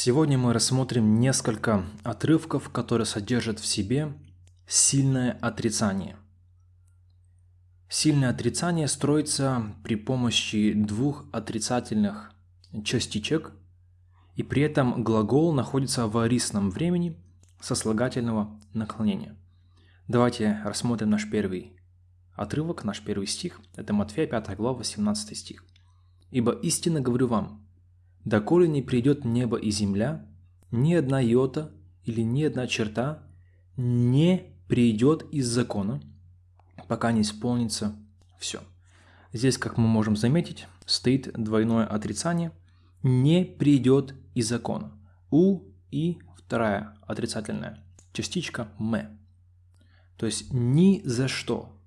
Сегодня мы рассмотрим несколько отрывков, которые содержат в себе сильное отрицание. Сильное отрицание строится при помощи двух отрицательных частичек, и при этом глагол находится в арисном времени сослагательного наклонения. Давайте рассмотрим наш первый отрывок, наш первый стих. Это Матфея 5 глава, 18 стих. «Ибо истинно говорю вам, доколе не придет небо и земля, ни одна йота или ни одна черта не придет из закона, пока не исполнится все. Здесь, как мы можем заметить, стоит двойное отрицание «не придет из закона». У и вторая отрицательная частичка «ме». То есть ни за что.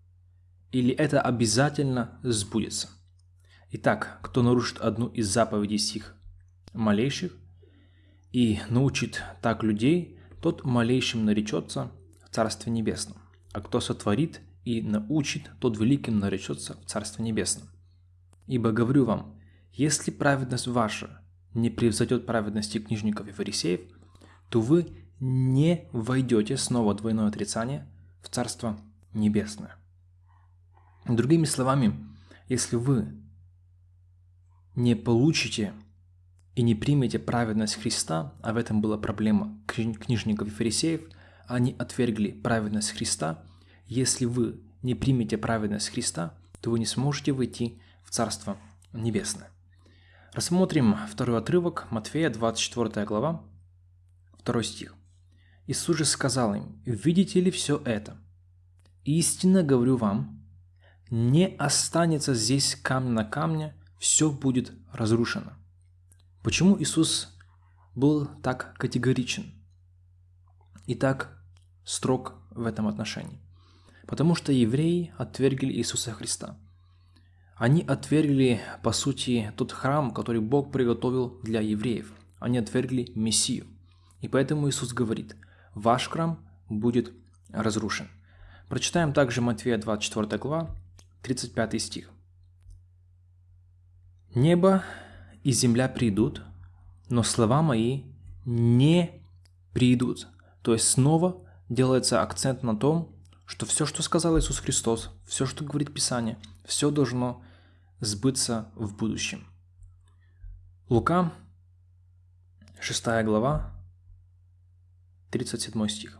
Или это обязательно сбудется. Итак, кто нарушит одну из заповедей сих малейших и научит так людей, тот малейшим наречется в Царстве Небесном. А кто сотворит и научит, тот великим наречется в Царстве Небесном. Ибо говорю вам, если праведность ваша не превзойдет праведности книжников и фарисеев, то вы не войдете, снова двойное отрицание, в Царство Небесное. Другими словами, если вы не получите и не примете праведность Христа, а в этом была проблема книжников и фарисеев, они отвергли праведность Христа. Если вы не примете праведность Христа, то вы не сможете войти в Царство Небесное. Рассмотрим второй отрывок, Матфея, 24 глава, 2 стих. Иисус же сказал им, «Видите ли все это? Истинно говорю вам, не останется здесь камня на камне, все будет разрушено». Почему Иисус был так категоричен и так строг в этом отношении? Потому что евреи отвергли Иисуса Христа. Они отвергли, по сути, тот храм, который Бог приготовил для евреев. Они отвергли Мессию. И поэтому Иисус говорит, ваш храм будет разрушен. Прочитаем также Матфея 24 глава, 35 стих. «Небо и земля придут, но слова мои не придут. То есть снова делается акцент на том, что все, что сказал Иисус Христос, все, что говорит Писание, все должно сбыться в будущем. Лука, 6 глава, 37 стих.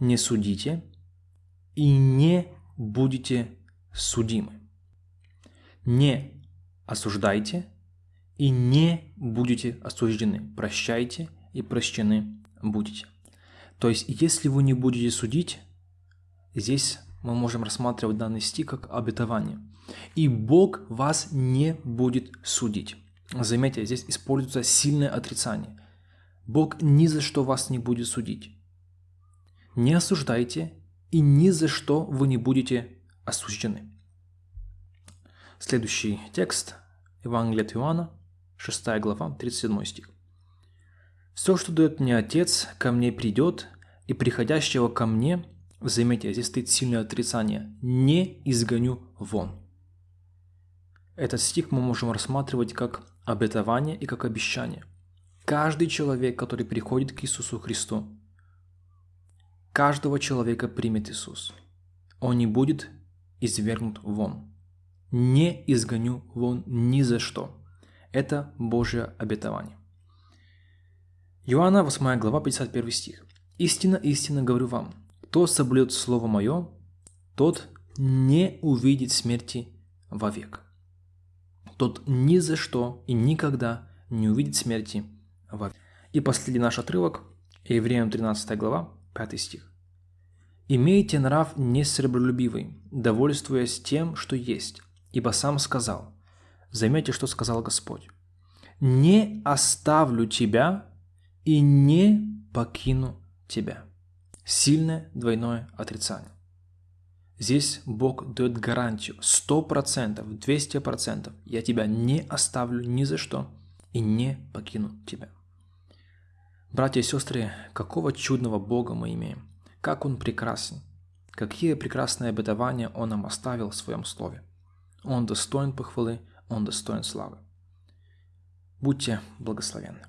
«Не судите и не будете судимы. Не осуждайте и не будете осуждены. Прощайте и прощены будете. То есть, если вы не будете судить, здесь мы можем рассматривать данный стих как обетование. И Бог вас не будет судить. Заметьте, здесь используется сильное отрицание. Бог ни за что вас не будет судить. Не осуждайте, и ни за что вы не будете осуждены. Следующий текст Евангелие от Иоанна, 6 глава, 37 стих. «Все, что дает мне Отец, ко мне придет, и приходящего ко мне, заметьте, здесь стоит сильное отрицание, не изгоню вон». Этот стих мы можем рассматривать как обетование и как обещание. Каждый человек, который приходит к Иисусу Христу, каждого человека примет Иисус. Он не будет извергнут вон. Не изгоню вон ни за что. Это Божье обетование. Иоанна 8 глава 51 стих. «Истинно, истинно говорю вам, кто соблюдет Слово Мое, тот не увидит смерти вовек. Тот ни за что и никогда не увидит смерти вовек». И последний наш отрывок, Евреям 13 глава, 5 стих. «Имейте нрав несребролюбивый, довольствуясь тем, что есть, ибо сам сказал, Заметьте, что сказал Господь. «Не оставлю тебя и не покину тебя». Сильное двойное отрицание. Здесь Бог дает гарантию 100%, 200%. Я тебя не оставлю ни за что и не покину тебя. Братья и сестры, какого чудного Бога мы имеем. Как Он прекрасен. Какие прекрасные обетования Он нам оставил в Своем Слове. Он достоин похвалы, он достоин славы. Будьте благословенны.